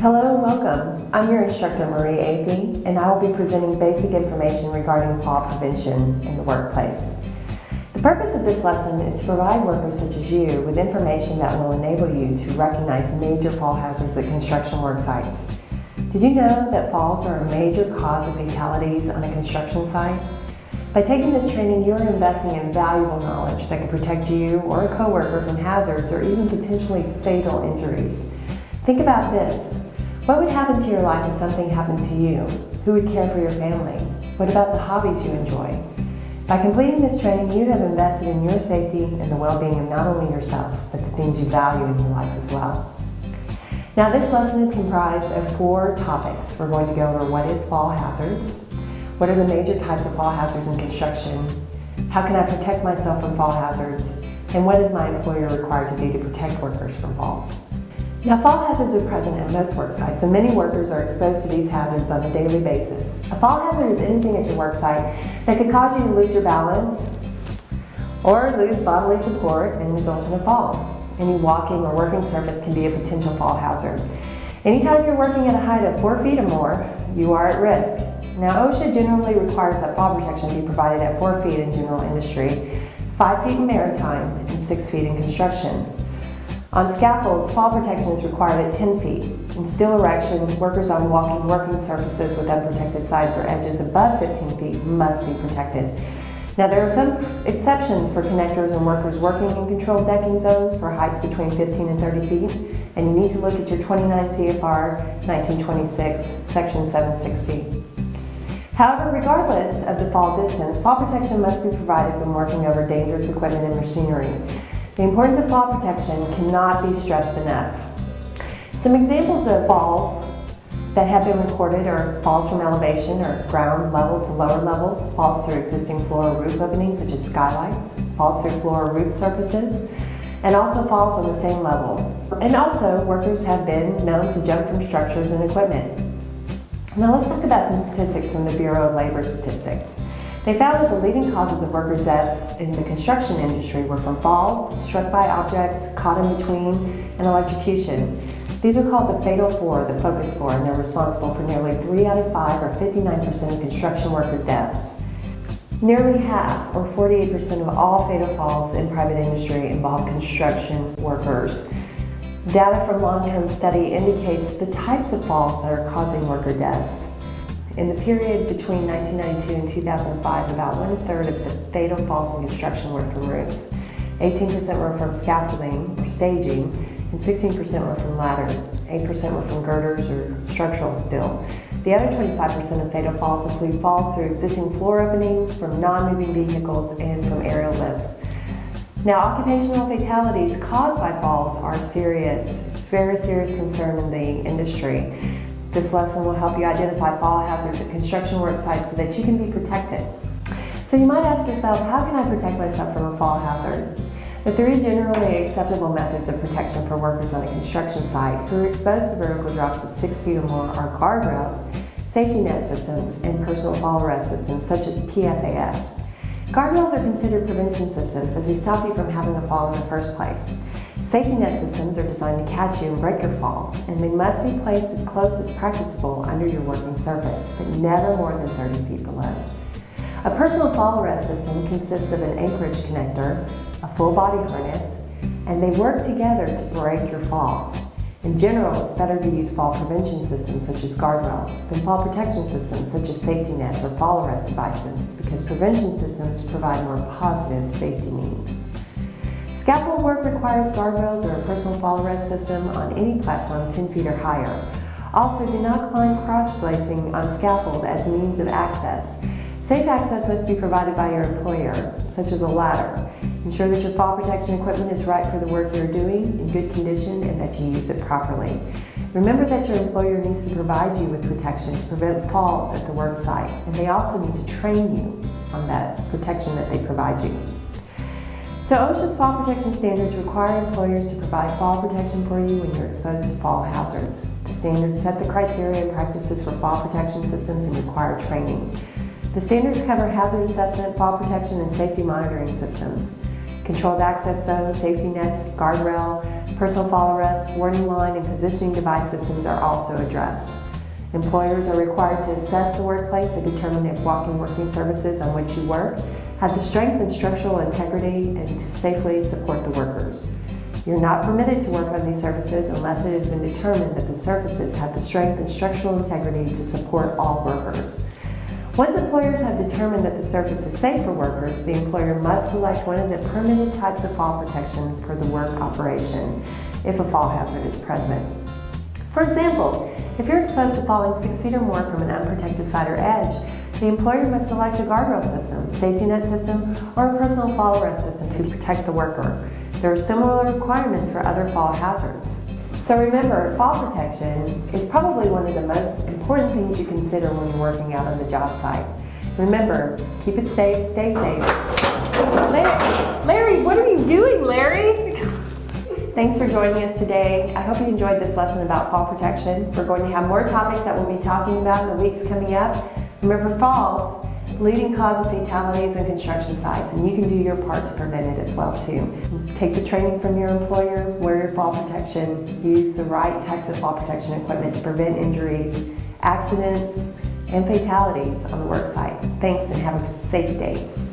Hello and welcome. I'm your instructor Marie Athey and I will be presenting basic information regarding fall prevention in the workplace. The purpose of this lesson is to provide workers such as you with information that will enable you to recognize major fall hazards at construction work sites. Did you know that falls are a major cause of fatalities on a construction site? By taking this training, you are investing in valuable knowledge that can protect you or a coworker from hazards or even potentially fatal injuries. Think about this. What would happen to your life if something happened to you? Who would care for your family? What about the hobbies you enjoy? By completing this training, you have invested in your safety and the well-being of not only yourself, but the things you value in your life as well. Now this lesson is comprised of four topics. We're going to go over what is fall hazards, what are the major types of fall hazards in construction? How can I protect myself from fall hazards? And what is my employer required to do to protect workers from falls? Now, fall hazards are present at most work sites, and many workers are exposed to these hazards on a daily basis. A fall hazard is anything at your work site that could cause you to lose your balance or lose bodily support and result in a fall. Any walking or working surface can be a potential fall hazard. Anytime you're working at a height of four feet or more, you are at risk. Now OSHA generally requires that fall protection be provided at 4 feet in general industry, 5 feet in maritime, and 6 feet in construction. On scaffolds, fall protection is required at 10 feet. In steel erection, workers on walking working surfaces with unprotected sides or edges above 15 feet must be protected. Now there are some exceptions for connectors and workers working in controlled decking zones for heights between 15 and 30 feet, and you need to look at your 29 CFR 1926, section 76C. However, regardless of the fall distance, fall protection must be provided when working over dangerous equipment and machinery. The importance of fall protection cannot be stressed enough. Some examples of falls that have been recorded are falls from elevation or ground level to lower levels, falls through existing floor or roof openings such as skylights, falls through floor or roof surfaces, and also falls on the same level. And also, workers have been known to jump from structures and equipment. Now let's talk about some statistics from the Bureau of Labor Statistics. They found that the leading causes of worker deaths in the construction industry were from falls, struck by objects, caught in between, and electrocution. These are called the fatal four, the focus four, and they're responsible for nearly three out of five or 59% of construction worker deaths. Nearly half, or 48% of all fatal falls in private industry involve construction workers. Data from long-term study indicates the types of falls that are causing worker deaths. In the period between 1992 and 2005, about one-third of the fatal falls in construction were from roofs. 18% were from scaffolding or staging, and 16% were from ladders. 8% were from girders or structural steel. The other 25% of fatal falls include falls through existing floor openings, from non-moving vehicles, and from aerial lifts. Now, occupational fatalities caused by falls are serious, very serious concern in the industry. This lesson will help you identify fall hazards at construction work sites so that you can be protected. So you might ask yourself, how can I protect myself from a fall hazard? The three generally acceptable methods of protection for workers on a construction site who are exposed to vertical drops of six feet or more are guardrails, safety net systems, and personal fall arrest systems such as PFAS. Guardrails are considered prevention systems as they stop you from having a fall in the first place. Safety net systems are designed to catch you and break your fall, and they must be placed as close as practicable under your working surface, but never more than 30 feet below. A personal fall arrest system consists of an anchorage connector, a full body harness, and they work together to break your fall. In general, it's better to use fall prevention systems such as guardrails than fall protection systems such as safety nets or fall arrest devices because prevention systems provide more positive safety means. Scaffold work requires guardrails or a personal fall arrest system on any platform 10 feet or higher. Also, do not climb cross-bracing on scaffold as means of access. Safe access must be provided by your employer, such as a ladder. Ensure that your fall protection equipment is right for the work you're doing, in good condition, and that you use it properly. Remember that your employer needs to provide you with protection to prevent falls at the work site, and they also need to train you on that protection that they provide you. So OSHA's fall protection standards require employers to provide fall protection for you when you're exposed to fall hazards. The standards set the criteria and practices for fall protection systems and require training. The standards cover hazard assessment, fall protection, and safety monitoring systems, controlled access zones, safety nets, guardrail, Personal fall arrest, warning line, and positioning device systems are also addressed. Employers are required to assess the workplace to determine if walking working surfaces on which you work have the strength and structural integrity and to safely support the workers. You're not permitted to work on these surfaces unless it has been determined that the surfaces have the strength and structural integrity to support all workers. Once employers have determined that the surface is safe for workers, the employer must select one of the permitted types of fall protection for the work operation if a fall hazard is present. For example, if you're exposed to falling six feet or more from an unprotected side or edge, the employer must select a guardrail system, safety net system, or a personal fall arrest system to protect the worker. There are similar requirements for other fall hazards. So remember, fall protection is probably one of the most important things you consider when you're working out on the job site. Remember, keep it safe, stay safe. Larry, what are you doing, Larry? Thanks for joining us today. I hope you enjoyed this lesson about fall protection. We're going to have more topics that we'll be talking about in the weeks coming up. Remember falls, leading cause of fatalities in construction sites, and you can do your part to prevent it as well too. Take the training from your employer, wear your fall protection, use the right types of fall protection equipment to prevent injuries, accidents, and fatalities on the work site. Thanks and have a safe day.